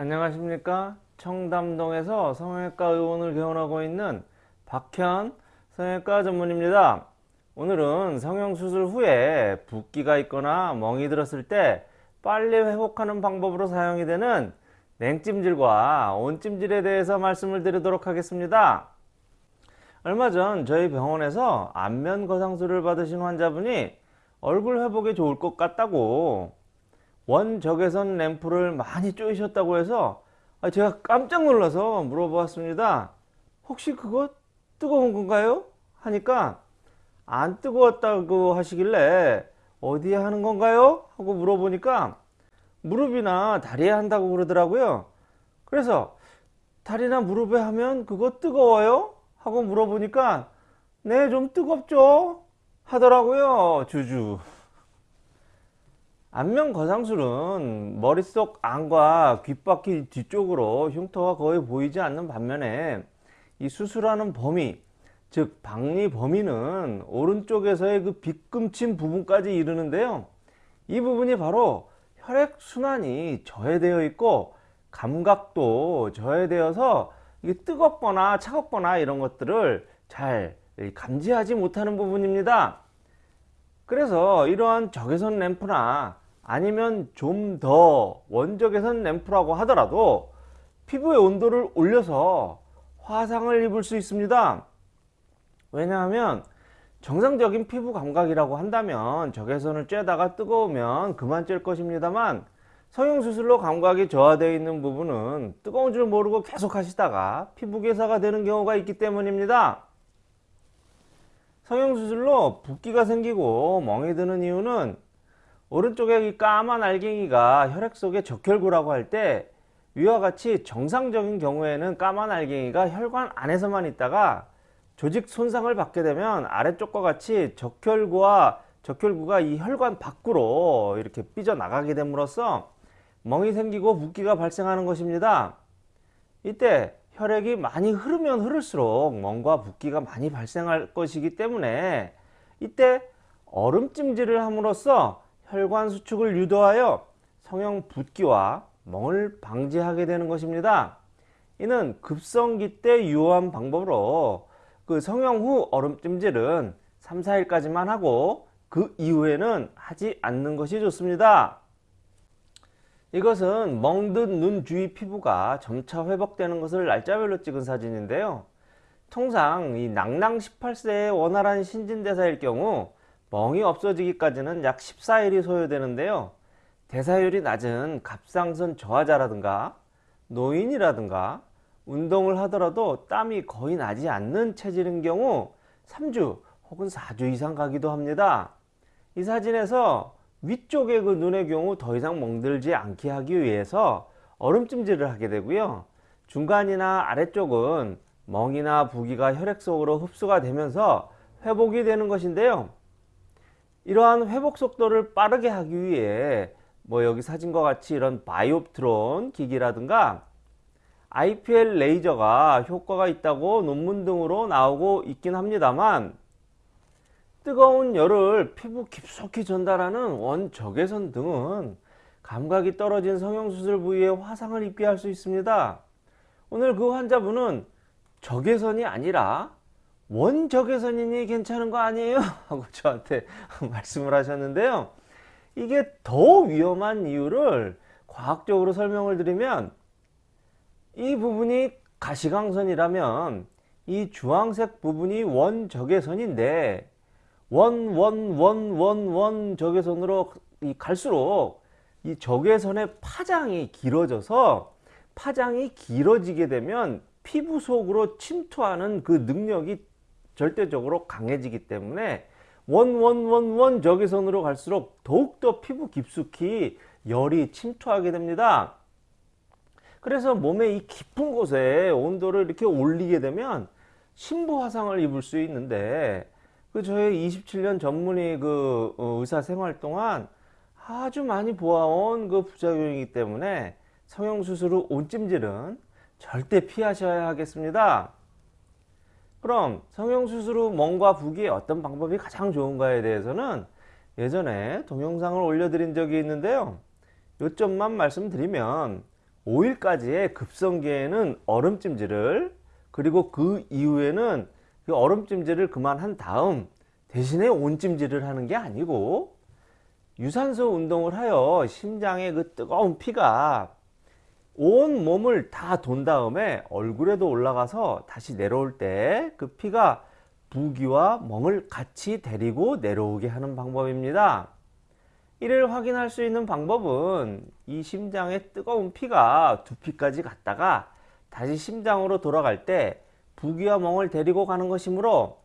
안녕하십니까? 청담동에서 성형외과 의원을 개원하고 있는 박현 성형외과 전문입니다. 오늘은 성형수술 후에 붓기가 있거나 멍이 들었을 때 빨리 회복하는 방법으로 사용이 되는 냉찜질과 온찜질에 대해서 말씀을 드리도록 하겠습니다. 얼마 전 저희 병원에서 안면 거상술을 받으신 환자분이 얼굴 회복에 좋을 것 같다고 원적외선 램프를 많이 쪼이셨다고 해서 아, 제가 깜짝 놀라서 물어보았습니다. 혹시 그거 뜨거운 건가요? 하니까 안 뜨거웠다고 하시길래 어디에 하는 건가요? 하고 물어보니까 무릎이나 다리에 한다고 그러더라고요. 그래서 다리나 무릎에 하면 그거 뜨거워요? 하고 물어보니까 네 좀 뜨겁죠? 하더라고요. 주주. 안면 거상술은 머릿속 안과 귓바퀴 뒤쪽으로 흉터가 거의 보이지 않는 반면에 이 수술하는 범위 즉 박리 범위는 오른쪽에서의 그 빗금친 부분까지 이르는데요. 이 부분이 바로 혈액순환이 저해되어 있고 감각도 저해되어서 이게 뜨겁거나 차갑거나 이런 것들을 잘 감지하지 못하는 부분입니다 그래서 이러한 적외선 램프나 아니면 좀 더 원적외선 램프라고 하더라도 피부의 온도를 올려서 화상을 입을 수 있습니다. 왜냐하면 정상적인 피부 감각이라고 한다면 적외선을 쬐다가 뜨거우면 그만 쬐 것입니다만 성형수술로 감각이 저하되어 있는 부분은 뜨거운 줄 모르고 계속 하시다가 피부 괴사가 되는 경우가 있기 때문입니다 성형수술로 붓기가 생기고 멍이 드는 이유는 오른쪽에 이 까만 알갱이가 혈액 속의 적혈구라고 할 때 위와 같이 정상적인 경우에는 까만 알갱이가 혈관 안에서만 있다가 조직 손상을 받게 되면 아래쪽과 같이 적혈구와 적혈구가 이 혈관 밖으로 이렇게 삐져나가게 됨으로써 멍이 생기고 붓기가 발생하는 것입니다. 이때 혈액이 많이 흐르면 흐를수록 멍과 붓기가 많이 발생할 것이기 때문에 이때 얼음찜질을 함으로써 혈관 수축을 유도하여 성형 붓기와 멍을 방지하게 되는 것입니다. 이는 급성기 때 유효한 방법으로 그 성형 후 얼음찜질은 3, 4일까지만 하고 그 이후에는 하지 않는 것이 좋습니다. 이것은 멍든 눈 주위 피부가 점차 회복되는 것을 날짜별로 찍은 사진인데요. 통상 이 낭낭 18세의 원활한 신진대사일 경우 멍이 없어지기까지는 약 14일이 소요되는데요. 대사율이 낮은 갑상선 저하자라든가 노인이라든가 운동을 하더라도 땀이 거의 나지 않는 체질인 경우 3주 혹은 4주 이상 가기도 합니다. 이 사진에서 위쪽의 그 눈의 경우 더 이상 멍들지 않게 하기 위해서 얼음찜질을 하게 되고요. 중간이나 아래쪽은 멍이나 부기가 혈액 속으로 흡수가 되면서 회복이 되는 것인데요. 이러한 회복 속도를 빠르게 하기 위해 뭐 여기 사진과 같이 이런 바이옵트론 기기라든가 IPL 레이저가 효과가 있다고 논문 등으로 나오고 있긴 합니다만 뜨거운 열을 피부 깊숙이 전달하는 원적외선 등은 감각이 떨어진 성형수술 부위에 화상을 입게 할 수 있습니다. 오늘 그 환자분은 적외선이 아니라 원적외선이니 괜찮은 거 아니에요? 하고 저한테 말씀을 하셨는데요. 이게 더 위험한 이유를 과학적으로 설명을 드리면 이 부분이 가시광선이라면 이 주황색 부분이 원적외선인데 원, 원, 원, 원, 원 적외선으로 갈수록 이 적외선의 파장이 길어져서 파장이 길어지게 되면 피부 속으로 침투하는 그 능력이 절대적으로 강해지기 때문에 원, 원, 원, 원 적외선으로 갈수록 더욱더 피부 깊숙이 열이 침투하게 됩니다. 그래서 몸의 이 깊은 곳에 온도를 이렇게 올리게 되면 심부 화상을 입을 수 있는데 그 저의 27년 전문의 그 어, 의사 생활 동안 아주 많이 보아온 그 부작용이기 때문에 성형수술 후 온찜질은 절대 피하셔야 하겠습니다. 그럼 성형수술 후 멍과 부기에 어떤 방법이 가장 좋은가에 대해서는 예전에 동영상을 올려드린 적이 있는데요. 요점만 말씀드리면 5일까지의 급성기에는 얼음찜질을 그리고 그 이후에는 그 얼음 찜질을 그만한 다음 대신에 온 찜질을 하는 게 아니고 유산소 운동을 하여 심장의 그 뜨거운 피가 온 몸을 다 돈 다음에 얼굴에도 올라가서 다시 내려올 때 그 피가 부기와 멍을 같이 데리고 내려오게 하는 방법입니다. 이를 확인할 수 있는 방법은 이 심장의 뜨거운 피가 두피까지 갔다가 다시 심장으로 돌아갈 때 부기와 멍을 데리고 가는 것이므로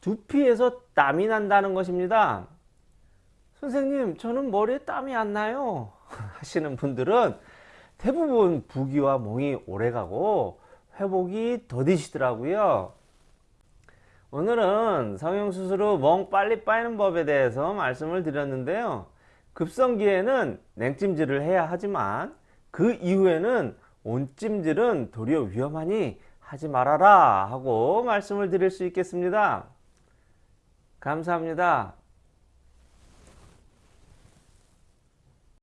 두피에서 땀이 난다는 것입니다. 선생님, 저는 머리에 땀이 안 나요. 하시는 분들은 대부분 부기와 멍이 오래가고 회복이 더디시더라고요. 오늘은 성형수술 후 멍 빨리 빠이는 법에 대해서 말씀을 드렸는데요. 급성기에는 냉찜질을 해야 하지만 그 이후에는 온찜질은 도리어 위험하니 하지 말아라 하고 말씀을 드릴 수 있겠습니다. 감사합니다.